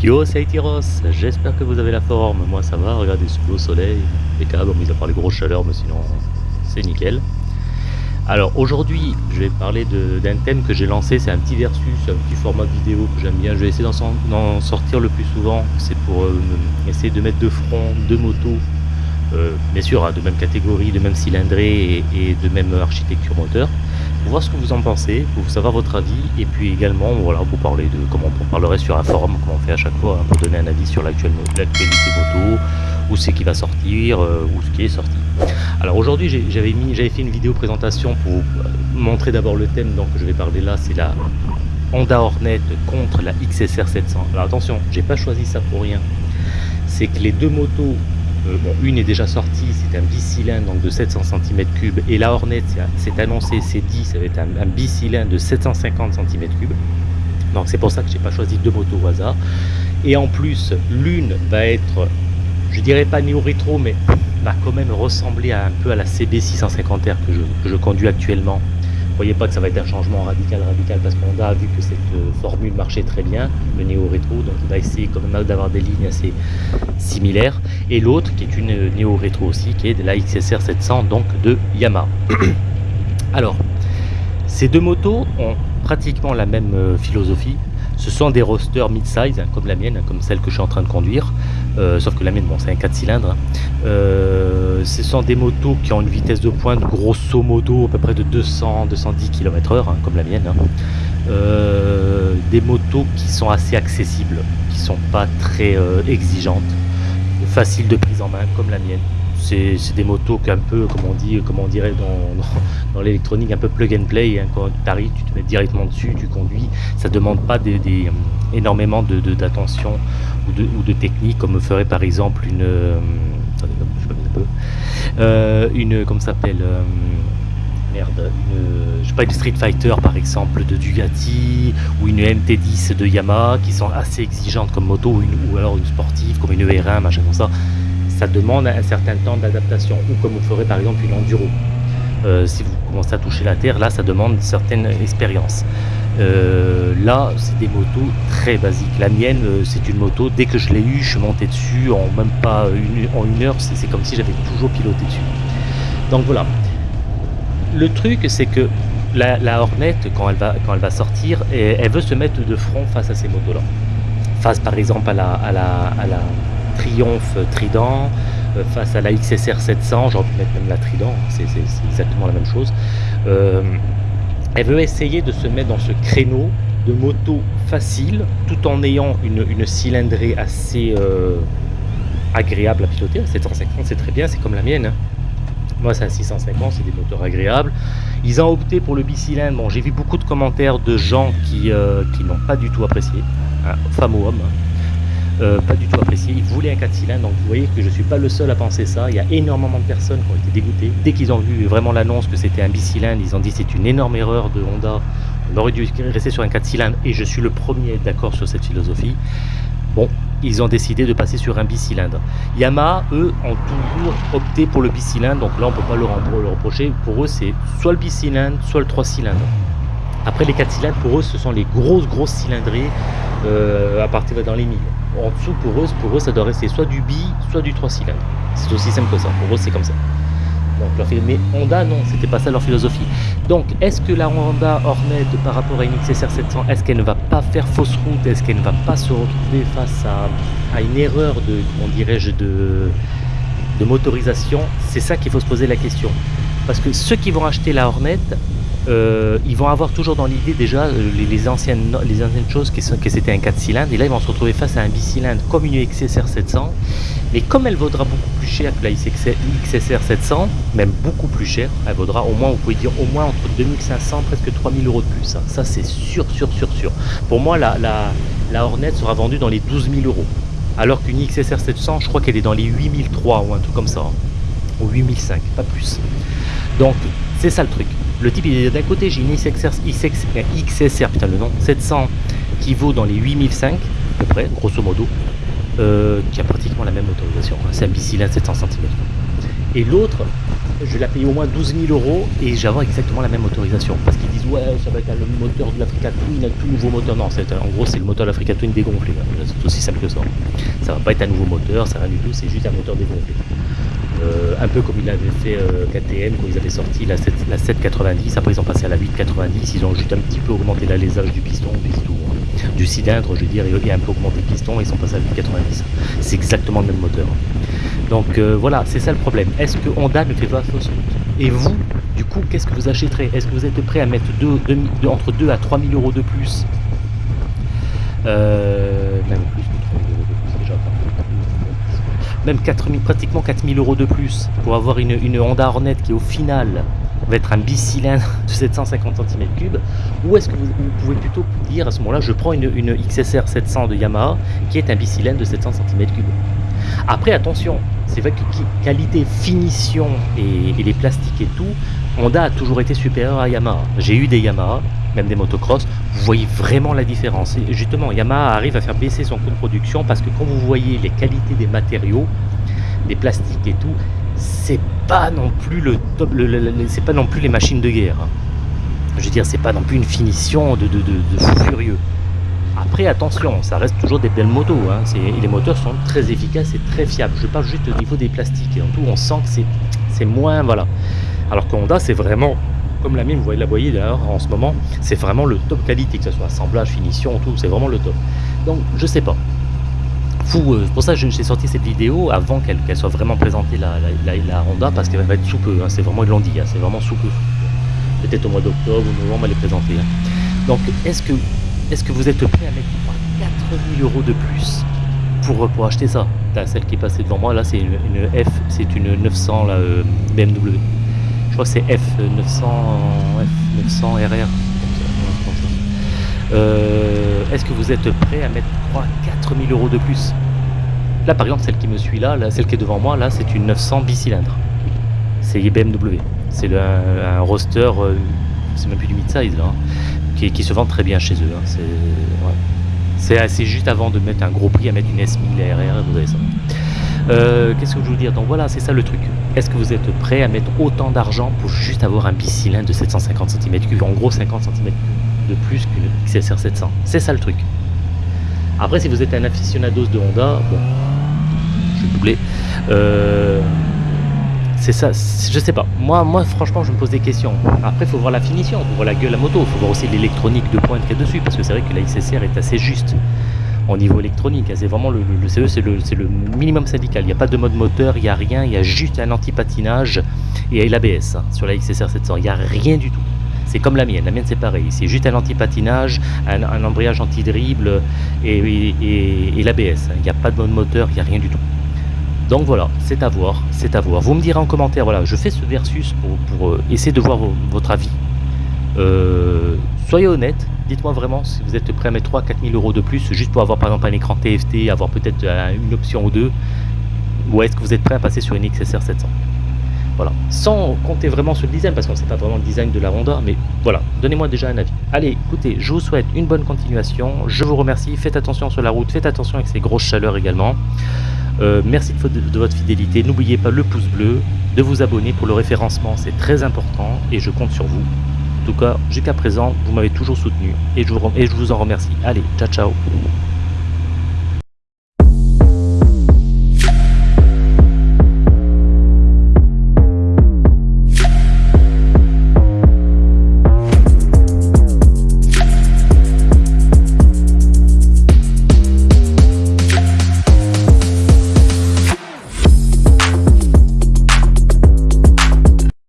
Yo, c'est Aitiros, j'espère que vous avez la forme, moi ça va, regardez ce beau soleil, câbles, mis à part les grosses chaleurs, mais sinon c'est nickel. Alors aujourd'hui, je vais parler d'un thème que j'ai lancé, c'est un petit versus, un petit format vidéo que j'aime bien, je vais essayer d'en sortir le plus souvent, c'est pour euh, essayer de mettre de front deux motos, euh, bien sûr hein, de même catégorie, de même cylindrée et, de même architecture moteur, voir ce que vous en pensez, pour savoir votre avis, et puis également voilà, pour parler de comment on parlerait sur un forum, comme on fait à chaque fois, hein, pour donner un avis sur l'actualité moto, où c'est qui va sortir, euh, où ce qui est sorti. Alors aujourd'hui j'avais fait une vidéo présentation pour euh, montrer d'abord le thème donc je vais parler là, c'est la Honda Hornet contre la XSR 700. Alors attention, j'ai pas choisi ça pour rien. C'est que les deux motos, euh, une est déjà sortie, c'est un bicylindre donc de 700 cm3 et la Hornet c'est annoncé, c'est dit, ça va être un, bicylindre de 750 cm3. Donc c'est pour ça que j'ai pas choisi deux motos au hasard. Et en plus, l'une va être je dirais pas néo-rétro, mais va quand même ressembler un peu à la CB650R que je, conduis actuellement. Voyez pas que ça va être un changement radical, radical, parce qu'on a vu que cette euh, formule marchait très bien, le néo-rétro, donc il va essayer quand même d'avoir des lignes assez similaires. Et l'autre, qui est une euh, néo-rétro aussi, qui est de la XSR 700, donc de Yamaha. Alors, ces deux motos ont pratiquement la même euh, philosophie, ce sont des rosters mid-size, hein, comme la mienne, comme celle que je suis en train de conduire. Euh, sauf que la mienne, bon, c'est un 4 cylindres. Hein. Euh, ce sont des motos qui ont une vitesse de pointe grosso modo à peu près de 200-210 km h comme la mienne. Hein. Euh, des motos qui sont assez accessibles, qui sont pas très exigeantes, faciles de prise en main comme la mienne c'est des motos un peu, comme on dit, comme on dirait dans, l'électronique, un peu plug and play. Hein, quand tu arrives, tu te mets directement dessus, tu conduis. Ça demande pas des énormément d'attention ou, de, technique, comme ferait par exemple une, euh, euh, une, comme s'appelle, euh, merde, une, je sais pas, une Street Fighter par exemple de Ducati ou une MT10 de Yamaha qui sont assez exigeantes comme moto ou, alors une sportive comme une VR1, machin comme ça ça demande un certain temps d'adaptation, ou comme vous ferez par exemple une enduro. Euh, si vous commencez à toucher la terre, là ça demande une certaine expérience. Euh, là, c'est des motos très basiques. La mienne, euh, c'est une moto, dès que je l'ai eue, je suis monté dessus en même pas une, en une heure, c'est comme si j'avais toujours piloté dessus. Donc voilà. Le truc, c'est que la, Hornet, quand elle, va, quand elle va sortir, elle veut se mettre de front face à ces motos-là. Face par exemple à la, à la, à la Triomphe Trident euh, face à la XSR 700, j'aurais pu mettre même la Trident, hein, c'est exactement la même chose. Euh, elle veut essayer de se mettre dans ce créneau de moto facile tout en ayant une, cylindrée assez euh, agréable à piloter. 750 c'est très bien, c'est comme la mienne. Hein. Moi c'est à 650, c'est des moteurs agréables. Ils ont opté pour le bicylindre. Bon, j'ai vu beaucoup de commentaires de gens qui, n'ont pas du tout apprécié, hein, ou hommes. Euh, pas du tout apprécié. Ils voulaient un 4 cylindres, donc vous voyez que je ne suis pas le seul à penser ça. Il y a énormément de personnes qui ont été dégoûtées. Dès qu'ils ont vu vraiment l'annonce que c'était un bicylindre, ils ont dit c'est une énorme erreur de Honda. On aurait dû rester sur un 4 cylindres et je suis le premier d'accord sur cette philosophie. Bon, ils ont décidé de passer sur un bicylindre. Yamaha, eux, ont toujours opté pour le bicylindre, donc là on ne peut pas leur, leur reprocher. Pour eux, c'est soit le bicylindre, soit le 3 cylindres. Après les 4 cylindres, pour eux, ce sont les grosses, grosses cylindrées euh, à partir dans les 1000 en dessous, pour eux, pour eux, ça doit rester soit du bi, soit du 3 cylindres. C'est aussi simple que ça. Pour eux, c'est comme ça. Mais Honda, non, c'était pas ça leur philosophie. Donc, est-ce que la Honda Hornet, par rapport à une XSR 700, est-ce qu'elle ne va pas faire fausse route? Est-ce qu'elle ne va pas se retrouver face à, une erreur de, de motorisation? C'est ça qu'il faut se poser la question. Parce que ceux qui vont acheter la Hornet, euh, ils vont avoir toujours dans l'idée déjà euh, les, anciennes, choses que, que c'était un 4 cylindres et là ils vont se retrouver face à un bicylindre comme une XSR 700 mais comme elle vaudra beaucoup plus cher que la XSR 700 même beaucoup plus cher elle vaudra au moins vous pouvez dire au moins entre 2500 presque 3000 euros de plus hein. ça c'est sûr sûr sûr sûr. Pour moi la, la, la Hornet sera vendue dans les 12 000 euros. Alors qu'une XSR 700 je crois qu'elle est dans les 8003 ou un truc comme ça hein. ou 8005 pas plus. Donc c'est ça le truc le type, il est d'un côté, j'ai une XSR, XSR, putain le nom, 700 qui vaut dans les 8005 à peu près, grosso modo, euh, qui a pratiquement la même autorisation. Hein. C'est un bicylindre 700 cm. Et l'autre, je vais la payer au moins 12 000 euros et j'aurai exactement la même motorisation. Parce qu'ils disent ouais ça va être le moteur de l'Africa Twin, un tout nouveau moteur. Non, en gros c'est le moteur de l'Africa Twin dégonflé. C'est aussi simple que ça. Ça va pas être un nouveau moteur, ça rien du tout, c'est juste un moteur dégonflé. Euh, un peu comme il avait fait euh, KTM quand ils avaient sorti la, 7, la 790, après ils ont passé à la 890, ils ont juste un petit peu augmenté l'alésage du piston, hein. du cylindre, je veux dire, et un peu augmenté le piston, et ils sont passés à la 890. C'est exactement le même moteur. Donc euh, voilà, c'est ça le problème. Est-ce que Honda ne fait pas fausse route? Et vous, du coup, qu'est-ce que vous achèterez? Est-ce que vous êtes prêt à mettre entre 2 à 3 000 euros de plus? Plus, même 4 pratiquement 4000 euros de plus pour avoir une, Honda Hornet qui au final va être un bicylindre de 750 cm3 ou est-ce que vous, pouvez plutôt dire à ce moment là je prends une, XSR 700 de Yamaha qui est un bicylindre de 700 cm3 après attention c'est vrai que qualité finition et, les plastiques et tout Honda a toujours été supérieur à Yamaha. J'ai eu des Yamaha même des motocross, vous voyez vraiment la différence. Et justement, Yamaha arrive à faire baisser son coût de production parce que quand vous voyez les qualités des matériaux, des plastiques et tout, c'est pas non plus le top, c'est pas non plus les machines de guerre. Hein. Je veux dire, c'est pas non plus une finition de, de, fou furieux. Après, attention, ça reste toujours des belles motos. Hein. Les moteurs sont très efficaces et très fiables. Je parle juste au niveau des plastiques. Et en tout, on sent que c'est moins... Voilà. Alors que Honda, c'est vraiment comme la mienne, vous voyez, la voyez d'ailleurs en ce moment, c'est vraiment le top qualité, que ce soit assemblage, finition, tout, c'est vraiment le top. Donc je sais pas. Fou, euh, pour ça j'ai sorti cette vidéo avant qu'elle soit vraiment présentée la, la, Honda parce qu'elle va être sous peu, hein. c'est vraiment, ils l'ont dit, c'est vraiment sous peu. Peut-être au mois d'octobre ou novembre elle est présentée. Hein. Donc est-ce que, vous êtes prêt à mettre 4000 euros de plus pour, acheter ça? Celle qui est passée devant moi là c'est une, F, c'est une 900 la, BMW c'est F900, F900 RR. Est-ce que vous êtes prêt à mettre 3 4000 euros de plus? Là par exemple celle qui me suit là, celle qui est devant moi là c'est une 900 bicylindre. C'est BMW. C'est un, roster, euh, c'est même plus du mid-size hein, qui, se vend très bien chez eux. Hein. C'est assez juste avant de mettre un gros prix à mettre une S1000 RR, vous avez ça. Euh, qu'est-ce que je veux dire Donc voilà, c'est ça le truc. Est-ce que vous êtes prêt à mettre autant d'argent pour juste avoir un bicylindre de 750 cm3 En gros, 50 cm de plus qu'une XSR 700. C'est ça le truc. Après, si vous êtes un aficionados de Honda, bon, je vais doubler. Euh, c'est ça, je sais pas. Moi, moi, franchement, je me pose des questions. Après, il faut voir la finition, il faut voir la gueule à moto, il faut voir aussi l'électronique de pointe qu'il y a dessus, parce que c'est vrai que la XSR est assez juste au niveau électronique. C'est vraiment le, CE, c'est le, minimum syndical. Il n'y a pas de mode moteur, il n'y a rien, il y a juste un anti-patinage et l'ABS hein, sur la XSR 700. Il n'y a rien du tout. C'est comme la mienne, la mienne c'est pareil, c'est juste un anti-patinage, un, embrayage anti-dribble et, et, l'ABS. Il n'y a pas de mode moteur, il n'y a rien du tout. Donc voilà, c'est à voir, c'est à voir. Vous me direz en commentaire, voilà, je fais ce versus pour, euh, essayer de voir votre avis. Euh, soyez honnête, dites-moi vraiment si vous êtes prêt à mettre 3 4 000 euros de plus juste pour avoir par exemple un écran TFT, avoir peut-être euh, une option ou deux, ou est-ce que vous êtes prêt à passer sur une XSR 700 Voilà, sans compter vraiment sur le design, parce qu'on ne sait pas vraiment le design de la Honda, mais voilà, donnez-moi déjà un avis. Allez, écoutez, je vous souhaite une bonne continuation, je vous remercie, faites attention sur la route, faites attention avec ces grosses chaleurs également. Euh, merci de votre fidélité, n'oubliez pas le pouce bleu, de vous abonner pour le référencement, c'est très important et je compte sur vous tout cas, jusqu'à présent, vous m'avez toujours soutenu et je, vous, et je vous en remercie. Allez, ciao ciao